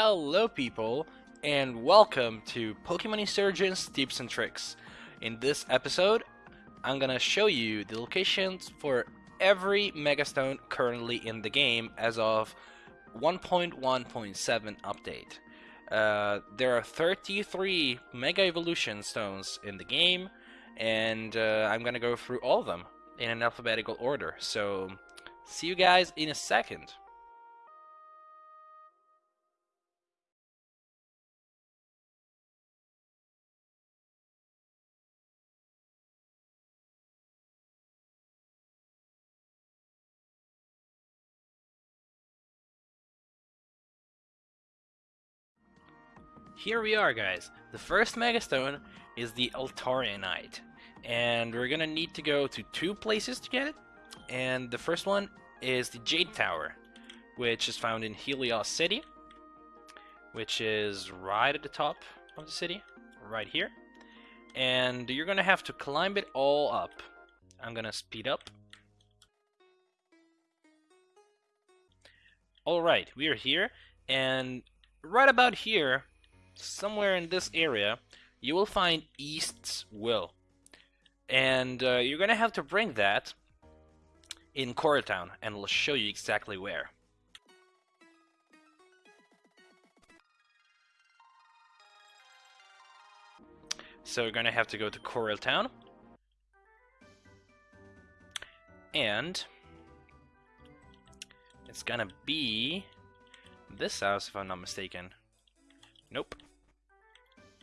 Hello people and welcome to Pokemon Insurgence Tips and Tricks. In this episode, I'm gonna show you the locations for every Megastone currently in the game as of 1.1.7 update. Uh, there are 33 Mega Evolution Stones in the game and uh, I'm gonna go through all of them in an alphabetical order. So, see you guys in a second. Here we are guys. The first Megastone is the Altarianite. And we're gonna need to go to two places to get it. And the first one is the Jade Tower, which is found in Helios City, which is right at the top of the city, right here. And you're gonna have to climb it all up. I'm gonna speed up. Alright, we are here, and right about here somewhere in this area, you will find East's Will. And uh, you're gonna have to bring that in Coral Town, and we'll show you exactly where. So you're gonna have to go to Coral Town. And it's gonna be this house if I'm not mistaken. Nope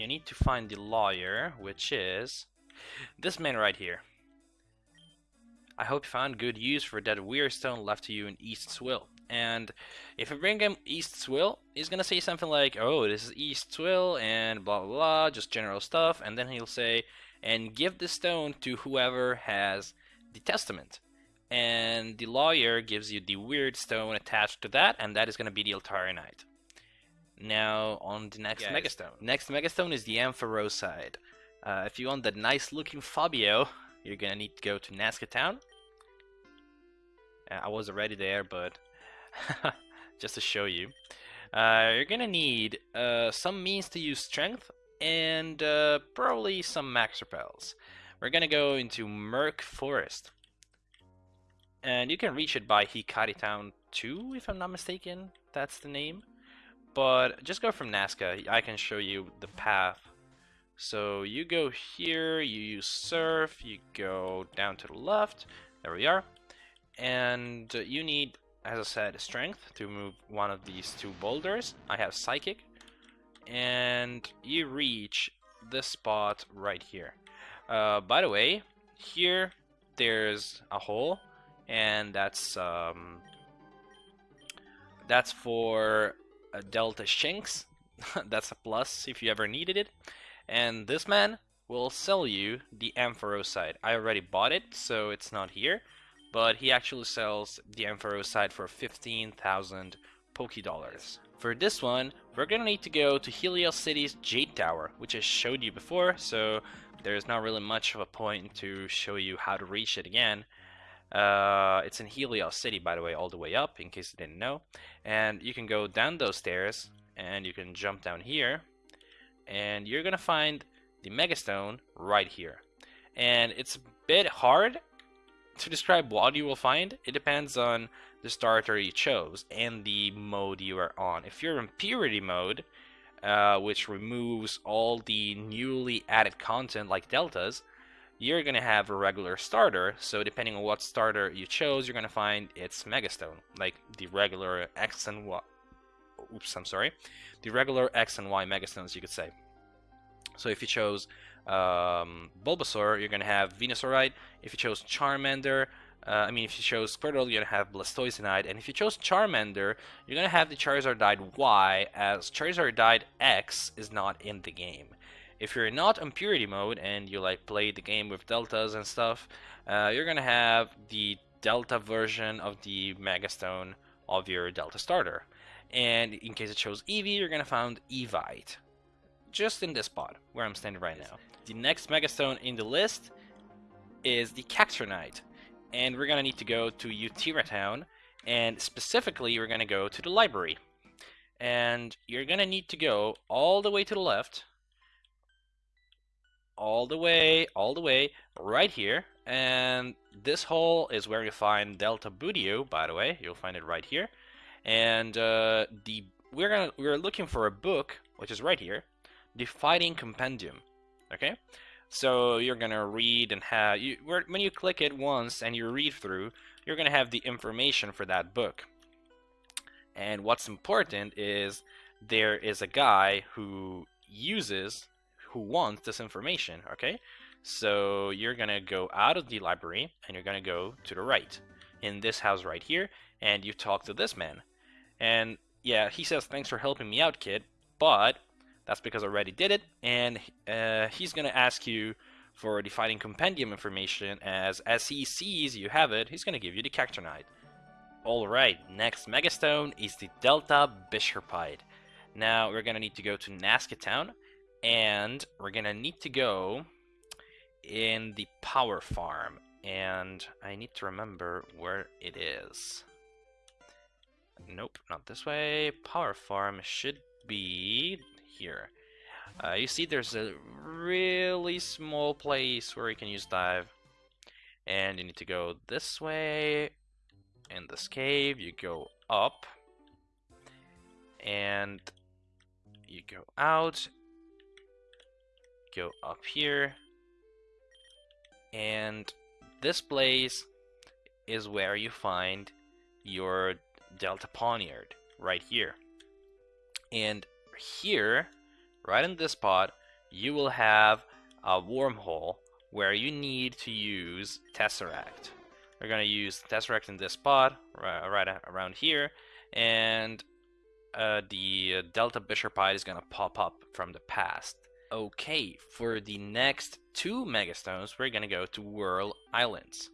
you need to find the lawyer, which is this man right here. I hope you found good use for that weird stone left to you in East's will. And if you bring him East's will, he's gonna say something like, oh, this is East's will, and blah blah blah, just general stuff, and then he'll say, and give the stone to whoever has the testament. And the lawyer gives you the weird stone attached to that, and that is gonna be the Altarianite. Now on the next. Megastone. Next Megastone is the Ampharosite. Uh, if you want that nice looking Fabio, you're gonna need to go to Nazca Town. Uh, I was already there, but just to show you. Uh, you're gonna need uh, some means to use strength and uh, probably some max repels. We're gonna go into Murk Forest. And you can reach it by Hikari Town 2, if I'm not mistaken. That's the name. But just go from Nazca. I can show you the path. So you go here, you use surf, you go down to the left. There we are. And you need, as I said, strength to move one of these two boulders. I have psychic. And you reach this spot right here. Uh, by the way, here there's a hole, and that's um, that's for a Delta Shinx. That's a plus if you ever needed it. And this man will sell you the Ampharosite. I already bought it, so it's not here. But he actually sells the Ampharosite for 15,000 Poké Dollars. For this one, we're gonna need to go to Helios City's Jade Tower, which I showed you before, so there's not really much of a point to show you how to reach it again. Uh, it's in Helios City, by the way, all the way up, in case you didn't know. And you can go down those stairs, and you can jump down here, and you're gonna find the Megastone right here. And it's a bit hard to describe what you will find. It depends on the starter you chose and the mode you are on. If you're in Purity mode, uh, which removes all the newly added content like deltas, you're going to have a regular starter. So depending on what starter you chose, you're going to find its Megastone, like the regular X and Y. Oops, I'm sorry. The regular X and Y Megastones, you could say. So if you chose um, Bulbasaur, you're going to have Venusaurite. If you chose Charmander, uh, I mean, if you chose Squirtle, you're going to have Blastoisinite. And if you chose Charmander, you're going to have the Charizardite Y, as Charizardite X is not in the game. If you're not on purity mode and you like play the game with deltas and stuff, uh, you're gonna have the delta version of the Megastone of your delta starter. And in case it shows Eevee, you're gonna find Evite. Just in this spot, where I'm standing right now. The next Megastone in the list is the Cacturnite. And we're gonna need to go to Utira Town, and specifically we're gonna go to the library. and you're gonna need to go all the way to the left all the way all the way right here. And this hole is where you find Delta Budew by the way. You'll find it right here. And uh, the we're gonna we're looking for a book which is right here the Fighting Compendium. Okay? So you're gonna read and have you when you click it once and you read through you're gonna have the information for that book. And what's important is there is a guy who uses, who wants this information, okay? So you're gonna go out of the library and you're gonna go to the right in this house right here and you talk to this man. And yeah, he says, thanks for helping me out, kid, but that's because I already did it and uh, he's gonna ask you for the fighting compendium information as as he sees you have it, he's gonna give you the Cacturnite. Alright, next megastone is the Delta Bisharpite. Now we're gonna need to go to Nazca Town and we're gonna need to go in the power farm and I need to remember where it is. Nope, not this way. Power farm should be here. Uh, you see there's a really small place where you can use dive and you need to go this way in this cave, you go up, and you go out, go up here, and this place is where you find your Delta Pawniard, right here. And here, right in this spot, you will have a wormhole where you need to use Tesseract. We're going to use Tesseract in this spot, right, around here, and uh, the Delta Bisharpite is going to pop up from the past. Okay, for the next two Megastones, we're going to go to Whirl Islands.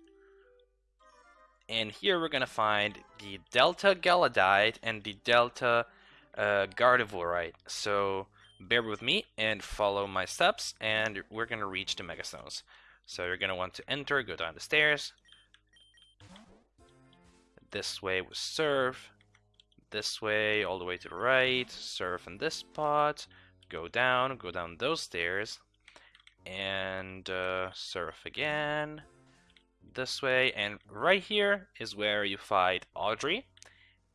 And here we're going to find the Delta Galladite and the Delta uh, Gardevoirite. So bear with me and follow my steps, and we're going to reach the Megastones. So you're going to want to enter, go down the stairs, this way was surf, this way all the way to the right, surf in this spot, go down, go down those stairs, and uh, surf again, this way, and right here is where you fight Audrey,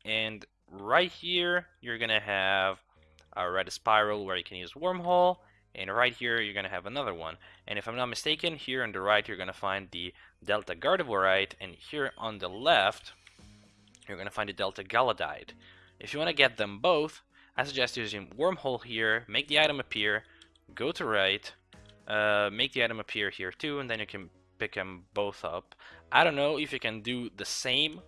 and right here you're gonna have a red spiral where you can use wormhole, and right here you're gonna have another one. And if I'm not mistaken, here on the right you're gonna find the Delta Gardevoirite, and here on the left you're going to find the Delta Galladite. If you want to get them both, I suggest using Wormhole here, make the item appear, go to right, uh, make the item appear here too, and then you can pick them both up. I don't know if you can do the same,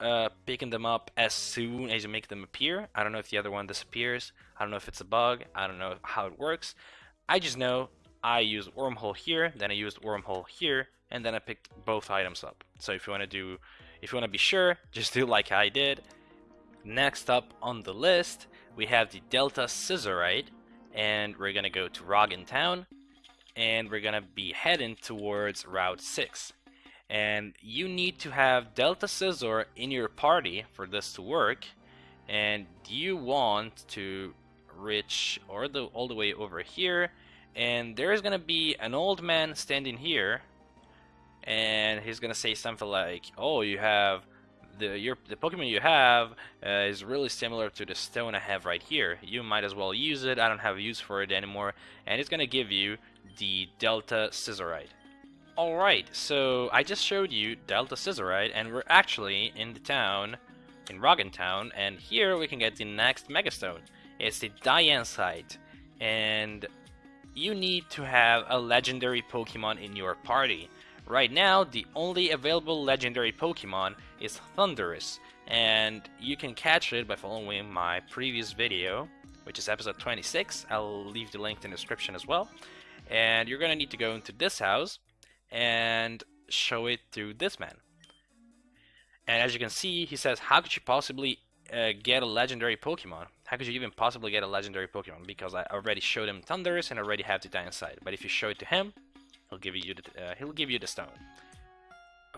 uh, picking them up as soon as you make them appear. I don't know if the other one disappears. I don't know if it's a bug. I don't know how it works. I just know I use Wormhole here, then I used Wormhole here, and then I picked both items up. So if you want to do if you want to be sure, just do like I did. Next up on the list, we have the Delta Scizorite, and we're gonna go to Roggen Town, and we're gonna be heading towards Route 6. And you need to have Delta Scizor in your party for this to work, and you want to reach or the, all the way over here, and there's gonna be an old man standing here and he's gonna say something like, "Oh, you have the your the Pokemon you have uh, is really similar to the stone I have right here. You might as well use it. I don't have use for it anymore." And it's gonna give you the Delta Scizorite. Alright, so I just showed you Delta Scizorite, and we're actually in the town, in Roggen Town, and here we can get the next Megastone. It's the Diancite, and you need to have a legendary Pokemon in your party. Right now, the only available legendary Pokemon is Thundurus, and you can catch it by following my previous video, which is episode 26. I'll leave the link in the description as well. And you're gonna need to go into this house and show it to this man. And as you can see, he says, how could you possibly uh, get a legendary Pokemon? How could you even possibly get a legendary Pokemon? Because I already showed him Thundurus and already have the Diancite. But if you show it to him, he'll give you the, uh, he'll give you the stone.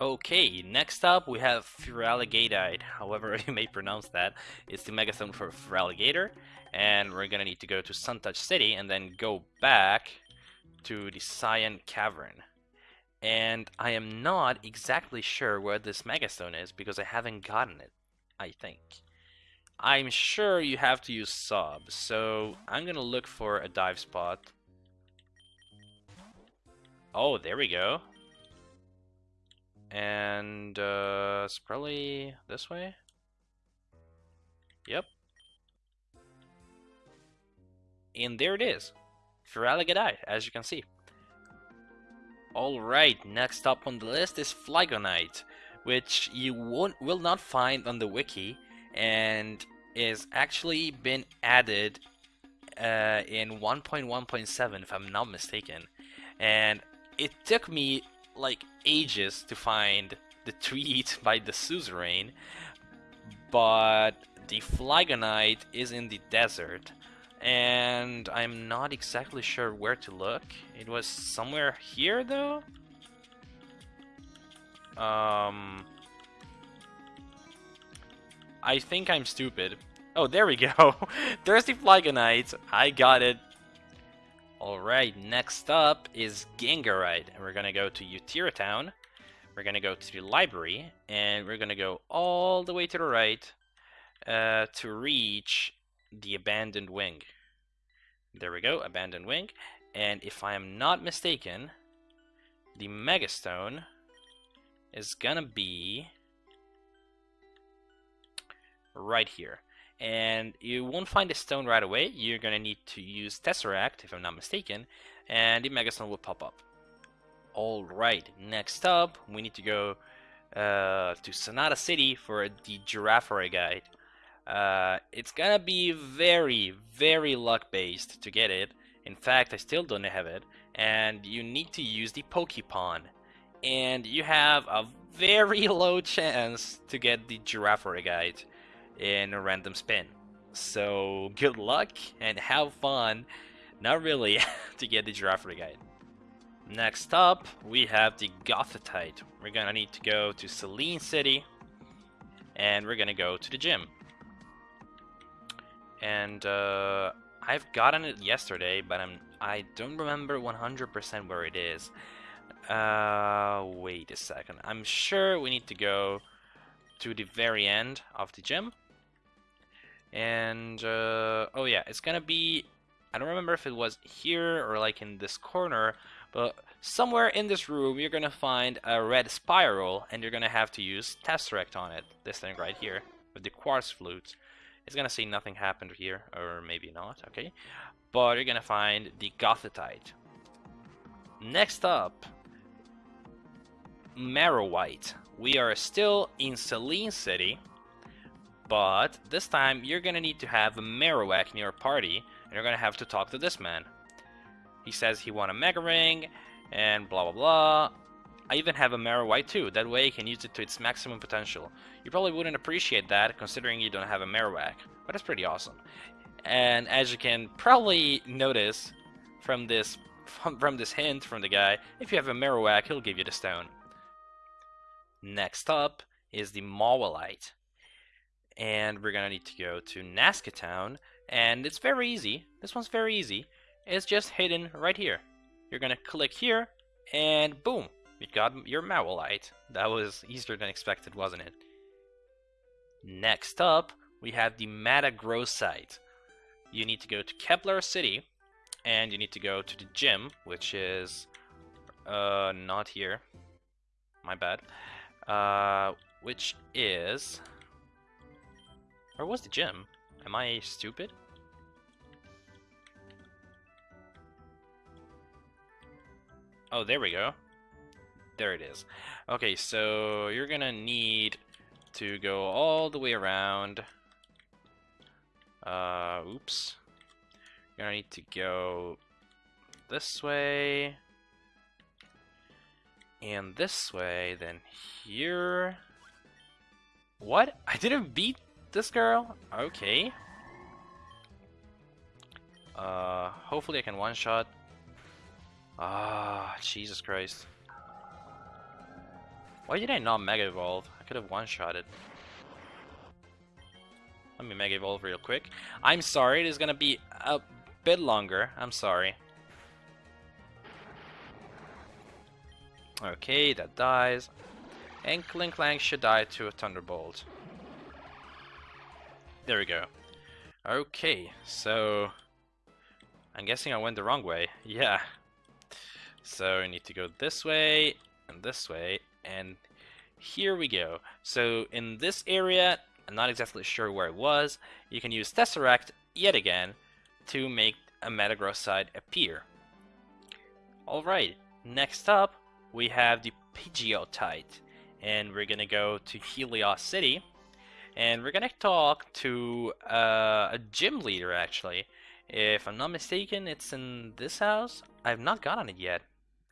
Okay, next up we have Feraligatite, however you may pronounce that. It's the Megastone for Feraligatr, and we're gonna need to go to Suntouch City and then go back to the Cyan Cavern. And I am not exactly sure where this Megastone is because I haven't gotten it, I think. I'm sure you have to use sub, so I'm gonna look for a dive spot. Oh, there we go. And uh, it's probably this way. Yep. And there it is. Feraligatite, as you can see. Alright, next up on the list is Flygonite, which you won't, will not find on the wiki, and is actually been added uh, in 1.1.7 if I'm not mistaken. And it took me like ages to find the tweet by the suzerain, but the Flygonite is in the desert, and I'm not exactly sure where to look. It was somewhere here, though? Um... I think I'm stupid. Oh, there we go. There's the Flygonite. I got it. Alright, next up is Gengarite. And we're gonna go to Utira Town. We're gonna go to the library. And we're gonna go all the way to the right uh, to reach the Abandoned Wing. There we go, Abandoned Wing. And if I am not mistaken, the Megastone is gonna be right here and you won't find the stone right away. You're gonna need to use Tesseract, if I'm not mistaken, and the Megastone will pop up. Alright, next up, we need to go uh, to Sonata City for the Girafarigite. Uh, it's gonna be very, very luck-based to get it. In fact, I still don't have it, and you need to use the Pokepon. And you have a very low chance to get the Girafarigite in a random spin. So good luck and have fun. Not really to get the Girafarigite. Next up, we have the Gothitite. We're gonna need to go to Selene City, and we're gonna go to the gym. And uh, I've gotten it yesterday, but I'm I don't remember 100% where it is. Uh, wait a second. I'm sure we need to go to the very end of the gym and, uh, oh yeah, it's gonna be, I don't remember if it was here or like in this corner, but somewhere in this room you're gonna find a red spiral and you're gonna have to use Tesseract on it. This thing right here, with the quartz flute. It's gonna say nothing happened here, or maybe not, okay? But you're gonna find the Gothitite. Next up, Marowite. We are still in Selene City, but this time you're gonna need to have a Marowak in your party, and you're gonna have to talk to this man. He says he won a Mega Ring, and blah blah blah. I even have a Marowite too, that way you can use it to its maximum potential. You probably wouldn't appreciate that, considering you don't have a Marowak, but it's pretty awesome. And as you can probably notice from this from this hint from the guy, if you have a Marowak, he'll give you the stone. Next up is the Mawilite and we're gonna need to go to Nazca Town, and it's very easy. This one's very easy. It's just hidden right here. You're gonna click here, and boom, you got your Mawilite. That was easier than expected, wasn't it? Next up, we have the Metagrossite. You need to go to Kepler City, and you need to go to the gym, which is uh, not here. My bad. Uh, which is where was the gym? Am I stupid? Oh, there we go. There it is. Okay, so you're gonna need to go all the way around. Uh, oops. You're gonna need to go this way. And this way, then here. What? I didn't beat this girl? Okay. Uh, hopefully I can one-shot. Ah, Jesus Christ. Why did I not Mega Evolve? I could have one-shot it. Let me Mega Evolve real quick. I'm sorry, it is gonna be a bit longer. I'm sorry. Okay, that dies. And Klinklang should die to a Thunderbolt. There we go. Okay, so... I'm guessing I went the wrong way. Yeah. So I need to go this way, and this way, and here we go. So in this area, I'm not exactly sure where it was, you can use Tesseract yet again to make a Metagrossite appear. Alright, next up we have the Pidgeotite, and we're gonna go to Helios City, and we're gonna talk to uh, a gym leader actually. If I'm not mistaken, it's in this house. I've not gotten it yet,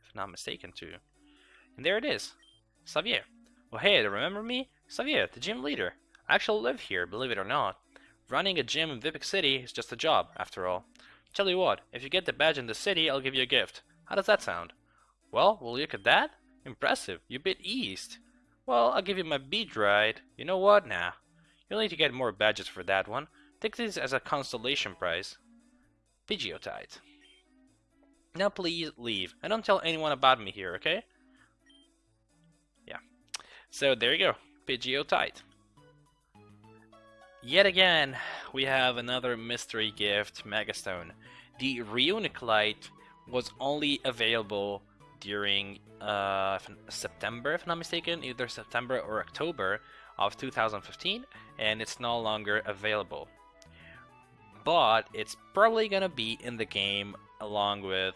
if I'm not mistaken too. And there it is, Xavier. Well, hey, remember me? Xavier, the gym leader. I actually live here, believe it or not. Running a gym in Vipik City is just a job, after all. Tell you what, if you get the badge in the city, I'll give you a gift. How does that sound? Well, will you look at that? Impressive, you bit east. Well, I'll give you my bead ride. You know what? Nah. You'll need to get more badges for that one. Take this as a consolation prize. Pidgeotite. Now please leave, and don't tell anyone about me here, okay? Yeah. So there you go, Pidgeotite. Yet again, we have another mystery gift, Megastone. The Reuniclite was only available during uh, September, if I'm not mistaken, either September or October of 2015, and it's no longer available. But it's probably gonna be in the game along with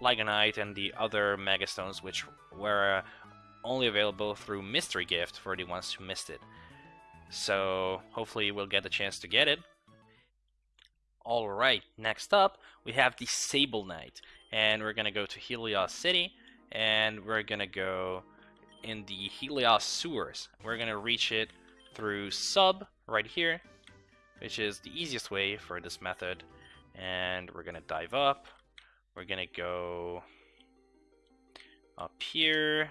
Flygonite and the other Megastones, which were only available through Mystery Gift for the ones who missed it. So hopefully we'll get the chance to get it. Alright, next up we have the Sablenite, And we're gonna go to Helios City and we're gonna go in the Helios sewers. We're gonna reach it through sub right here, which is the easiest way for this method. And we're gonna dive up. We're gonna go up here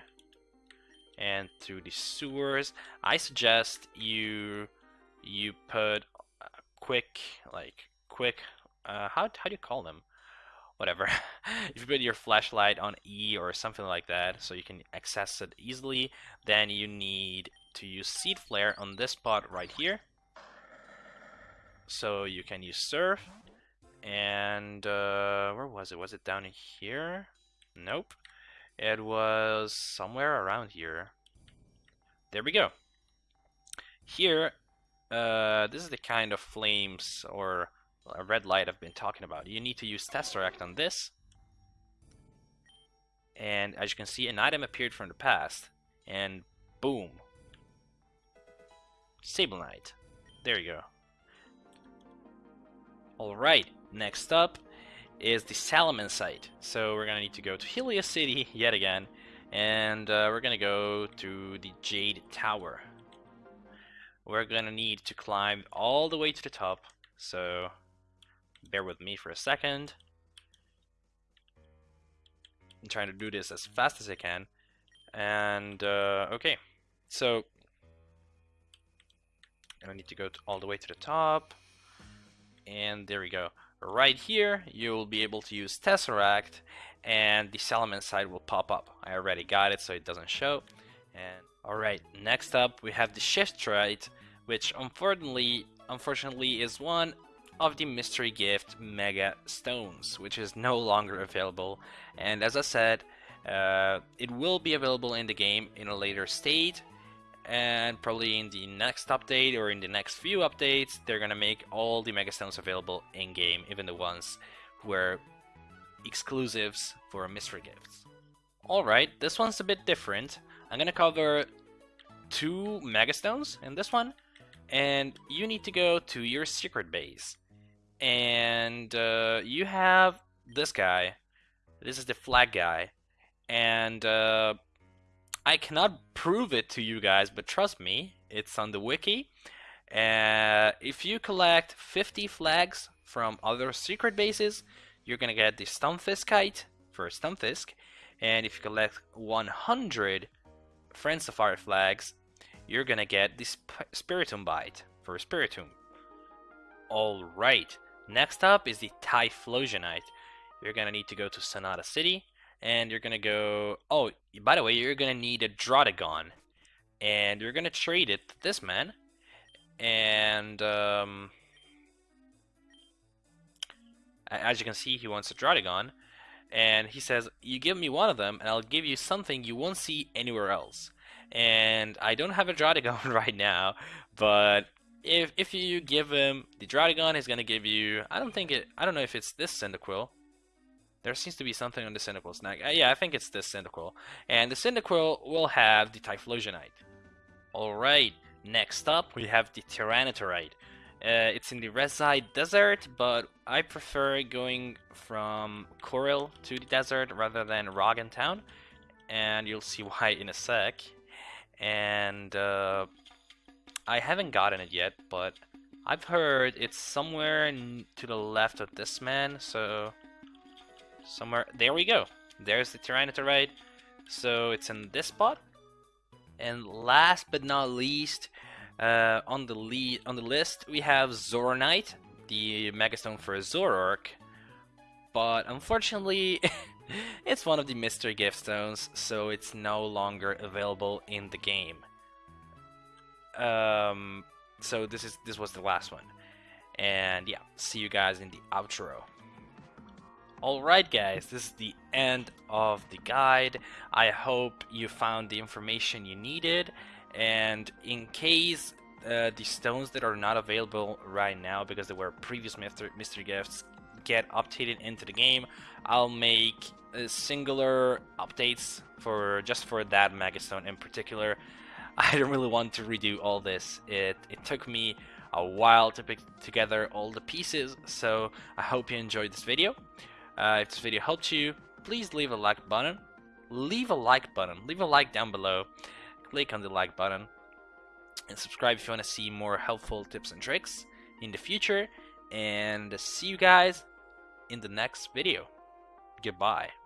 and through the sewers. I suggest you you put quick like quick uh, how how do you call them? Whatever. if you put your flashlight on E or something like that, so you can access it easily, then you need to use Seed Flare on this spot right here. So you can use Surf, and uh, where was it? Was it down here? Nope. It was somewhere around here. There we go. Here, uh, this is the kind of flames or a red light I've been talking about. You need to use Tesseract on this. And as you can see, an item appeared from the past. And boom. Sablenite. There you go. Alright, next up is the Salamencite. So we're gonna need to go to Helios City yet again, and uh, we're gonna go to the Jade Tower. We're gonna need to climb all the way to the top, so bear with me for a second. I'm trying to do this as fast as I can, and uh, okay, so I need to go to all the way to the top, and there we go right here you'll be able to use Tesseract and the Salamencite will pop up. I already got it so it doesn't show. And alright, next up we have the Shiftrite which unfortunately unfortunately is one of the mystery gift mega stones which is no longer available and as I said uh, it will be available in the game in a later state and probably in the next update or in the next few updates they're gonna make all the megastones available in game even the ones who are exclusives for mystery gifts. Alright this one's a bit different. I'm gonna cover two megastones in this one and you need to go to your secret base. And uh, you have this guy. This is the flag guy. And uh, I cannot prove it to you guys, but trust me, it's on the wiki. Uh, if you collect 50 flags from other secret bases, you're gonna get the Stunfiskite for Stunfisk, and if you collect 100 Friends of Fire Flags, you're gonna get the Sp Spiritombite for Spiritomb. Alright, next up is the Typhlosionite. You're gonna need to go to Sonata City, and you're gonna go. Oh, by the way, you're gonna need a Druddigon, and you're gonna trade it to this man, and um, as you can see, he wants a Druddigon, and he says, "You give me one of them, and I'll give you something you won't see anywhere else." And I don't have a Druddigon right now, but if if you give him the Druddigon, he's gonna give you. I don't think it. I don't know if it's this Cyndaquil. There seems to be something on the Cyndaquil snag. Uh, yeah, I think it's this Cyndaquil. And the Cyndaquil will have the Typhlosionite. Alright, next up we have the Tyranitarite. Uh, it's in the Reside Desert, but I prefer going from Coral to the desert rather than Roggen Town. And you'll see why in a sec. And uh, I haven't gotten it yet, but I've heard it's somewhere to the left of this man, so somewhere. There we go. There's the Tyranitarite. So it's in this spot. And last but not least, uh, on the lead on the list we have Zoronite, the Megastone for Zoroark. But unfortunately, it's one of the mystery gift stones, so it's no longer available in the game. Um, so this is this was the last one, and yeah, see you guys in the outro. Alright guys, this is the end of the guide. I hope you found the information you needed and in case uh, the stones that are not available right now because they were previous mystery gifts get updated into the game, I'll make uh, singular updates for just for that Megastone in particular. I don't really want to redo all this. It, it took me a while to pick together all the pieces, so I hope you enjoyed this video. Uh, if this video helped you, please leave a like button. Leave a like button. Leave a like down below. Click on the like button. And subscribe if you want to see more helpful tips and tricks in the future. And see you guys in the next video. Goodbye.